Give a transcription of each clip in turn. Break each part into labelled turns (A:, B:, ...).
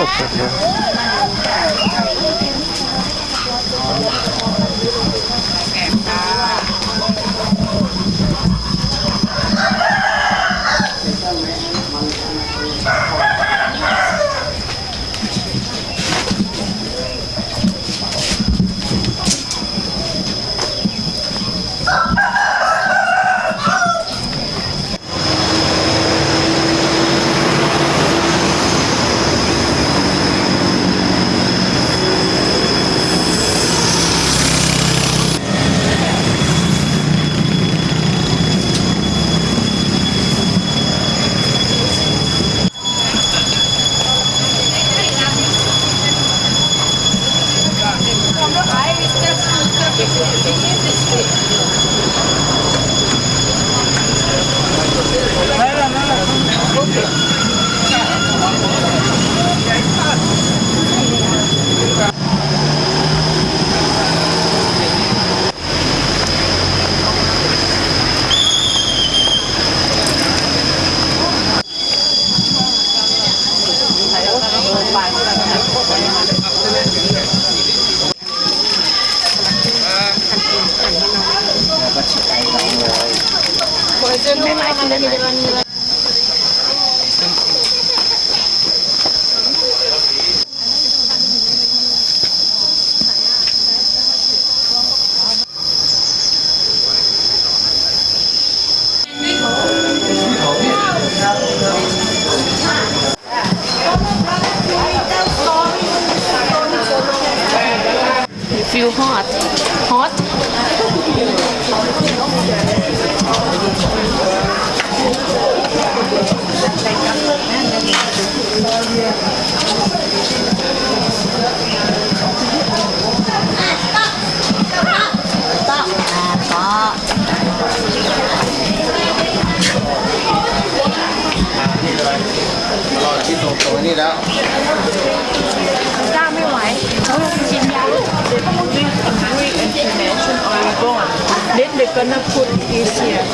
A: That's okay.
B: Or we go on. Then they're gonna put this here.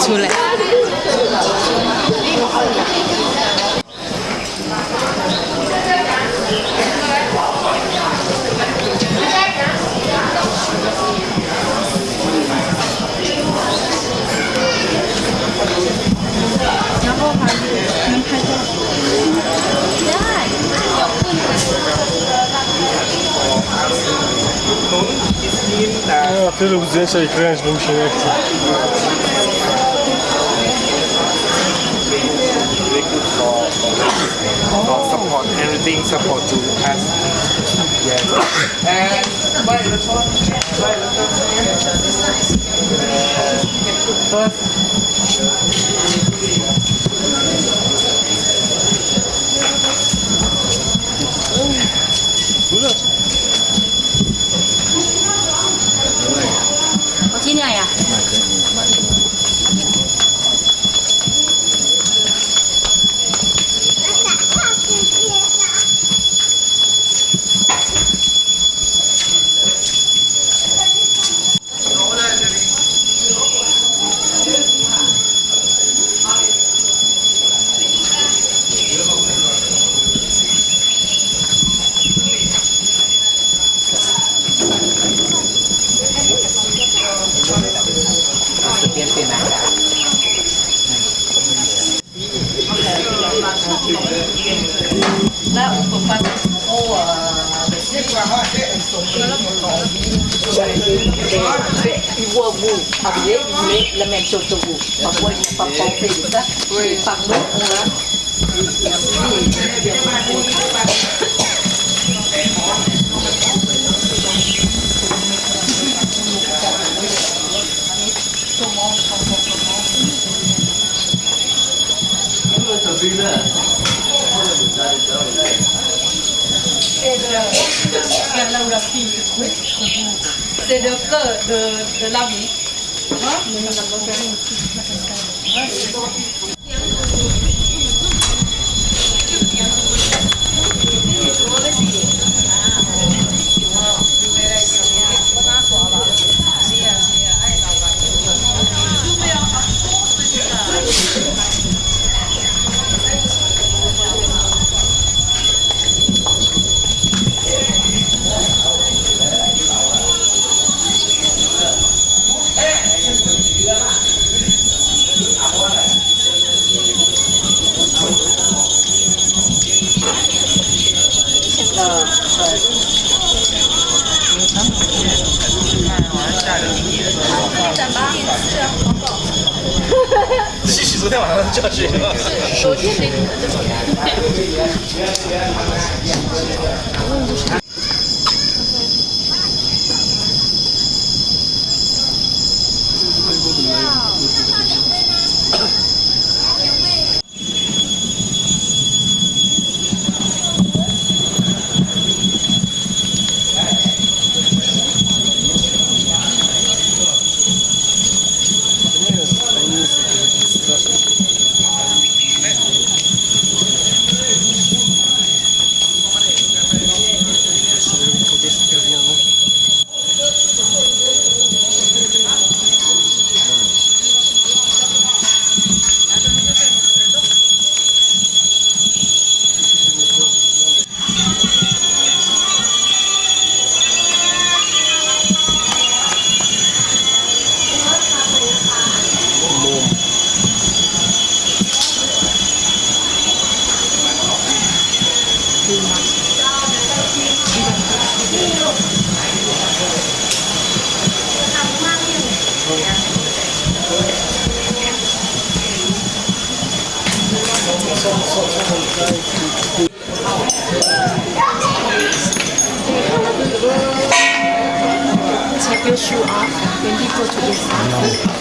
C: Chule.
A: Ja, tyle lub zdjęcia i kręć, bo mi się nie chce.
D: Thank you. mais ils voient vous habillés, ils voulaient la même chose que vous. Parfois, ils
C: n'ont pas pensé de
B: ça. Par nous, on a... C'est là où la fille se trouve le cœur de, de la vie.
A: 吸
B: Gracias. piss you off when people to this
D: no.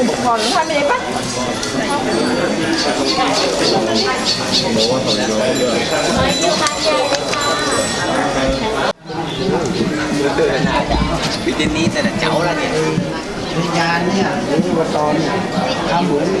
D: ăn bụng ngon lắm, 20 bắt. Bị tên ní tên là cháu là kìa Đi cha nhá, đến qua to nhá, ăn
E: bữa đi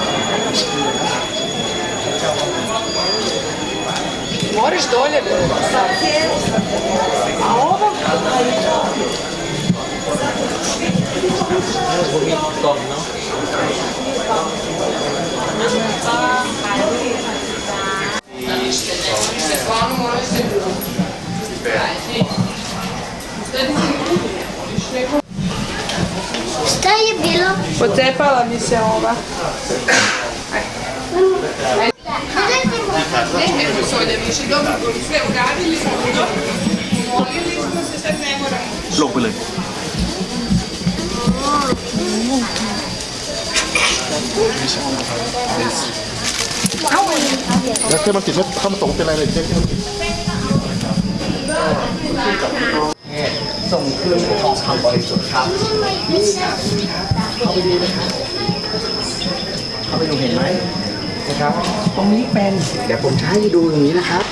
E: Moraš dolje bilo. A ovo... Šta je bilo? Potepala mi se ova. ย
F: ทำเหมือน
D: Moraš dolje. A ovo?
G: Šta je bilo?
D: Pocepala mi se ova.
G: Gledajte
A: แล้วเส้นมันติดไม่ถ้ามันตรงเป็นอะไรเลยเส้นที่มันติด
F: ส่งคืนทองคำบริสุทธิ์ครับเข้าไปดูนะครับเข้าไปดูเห็นไหมะครับ ตรงนี้เป็นเดี๋ยวผมจะให้ดูตรงนี้นะครับ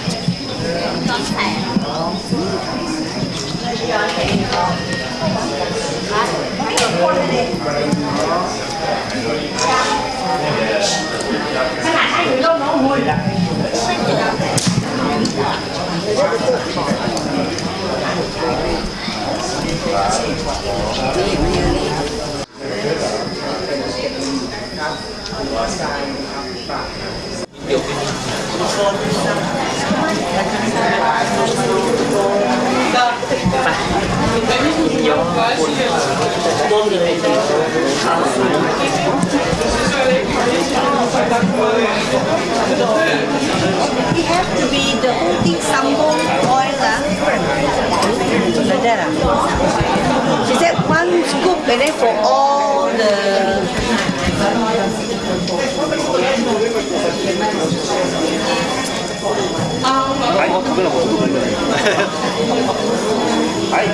G: นี่นี่นี่ kênh
D: It have to be the whole thing sambal oil ah. Like that ah. She said one scoop and then for all the はい、い。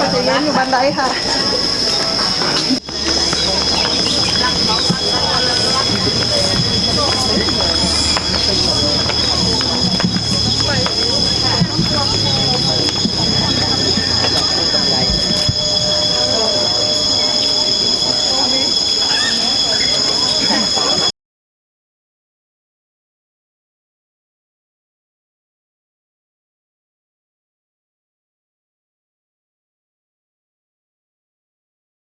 D: pa siya yun yung banda iha.